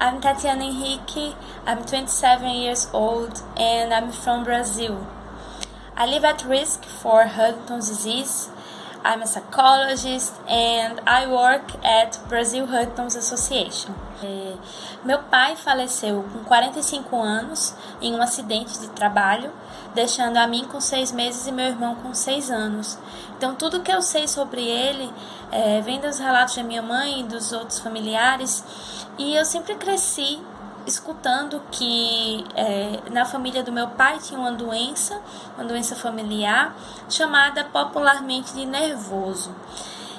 I'm Tatiana Henrique, I'm 27 years old, and I'm from Brazil. I live at risk for Huntington's disease. I'm a psychologist and I work at Brazil Huntington's Association. Meu pai faleceu com 45 anos em um acidente de trabalho, deixando a mim com 6 meses e meu irmão com 6 anos. Então, tudo que eu sei sobre ele é, vem dos relatos da minha mãe e dos outros familiares, e eu sempre cresci escutando que é, na família do meu pai tinha uma doença, uma doença familiar, chamada popularmente de nervoso.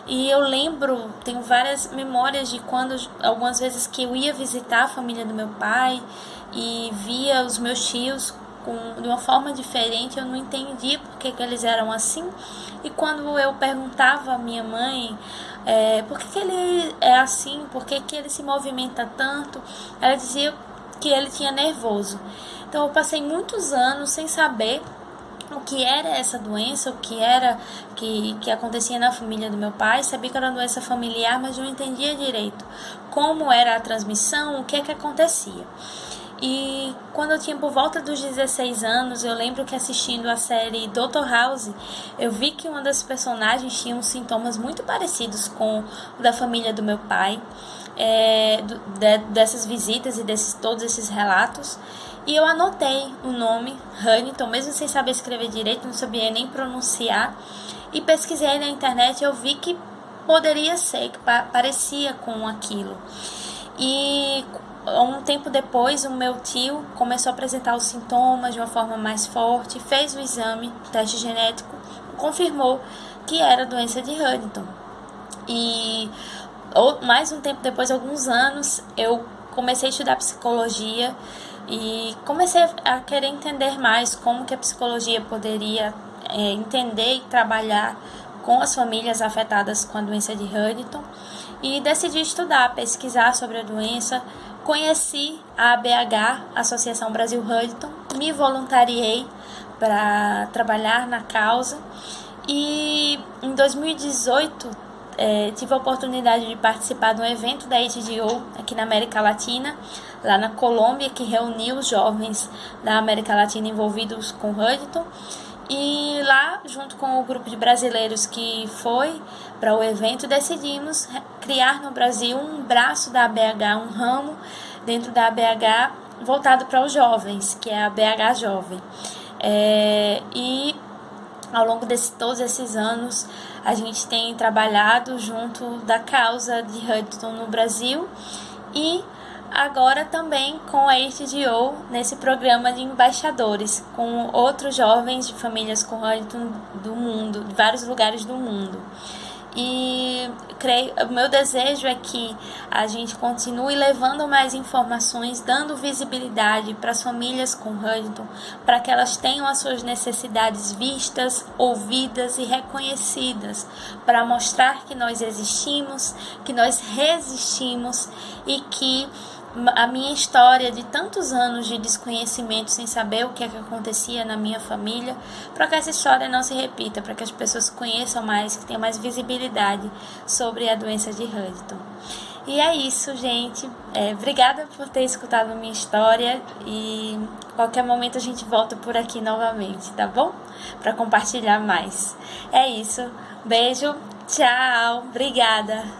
E eu lembro, tenho várias memórias de quando, algumas vezes que eu ia visitar a família do meu pai e via os meus tios com, de uma forma diferente, eu não entendia porque que eles eram assim. E quando eu perguntava à minha mãe é, por que, que ele é assim, por que, que ele se movimenta tanto, ela dizia que ele tinha nervoso. Então eu passei muitos anos sem saber o que era essa doença, o que era que, que acontecia na família do meu pai. Sabia que era uma doença familiar, mas não entendia direito como era a transmissão, o que é que acontecia. E quando eu tinha por volta dos 16 anos, eu lembro que assistindo a série Dr. House, eu vi que uma das personagens tinha uns sintomas muito parecidos com o da família do meu pai, é, de, dessas visitas e desses todos esses relatos. E eu anotei o nome Huntington, mesmo sem saber escrever direito, não sabia nem pronunciar. E pesquisei na internet eu vi que poderia ser, que parecia com aquilo. E um tempo depois, o meu tio começou a apresentar os sintomas de uma forma mais forte, fez o exame, teste genético, confirmou que era doença de Huntington. E ou, mais um tempo depois, alguns anos, eu comecei a estudar psicologia e comecei a querer entender mais como que a psicologia poderia é, entender e trabalhar com as famílias afetadas com a doença de Huntington. E decidi estudar, pesquisar sobre a doença, conheci a ABH, Associação Brasil Huntington, me voluntariei para trabalhar na causa e em 2018 é, tive a oportunidade de participar de um evento da HDO aqui na América Latina, lá na Colômbia, que reuniu os jovens da América Latina envolvidos com Huntington. E lá, junto com o grupo de brasileiros que foi para o evento, decidimos criar no Brasil um braço da ABH, um ramo dentro da ABH voltado para os jovens, que é a BH Jovem. É, e ao longo de todos esses anos, a gente tem trabalhado junto da causa de Hudson no Brasil e agora também com a HDO nesse programa de embaixadores, com outros jovens de famílias com Huntington do mundo, de vários lugares do mundo. E creio, o meu desejo é que a gente continue levando mais informações, dando visibilidade para as famílias com Huntington, para que elas tenham as suas necessidades vistas, ouvidas e reconhecidas, para mostrar que nós existimos, que nós resistimos e que a minha história de tantos anos de desconhecimento sem saber o que, é que acontecia na minha família, para que essa história não se repita, para que as pessoas conheçam mais, que tenham mais visibilidade sobre a doença de Huntington. E é isso, gente. É, obrigada por ter escutado a minha história e qualquer momento a gente volta por aqui novamente, tá bom? Para compartilhar mais. É isso. Beijo, tchau, obrigada.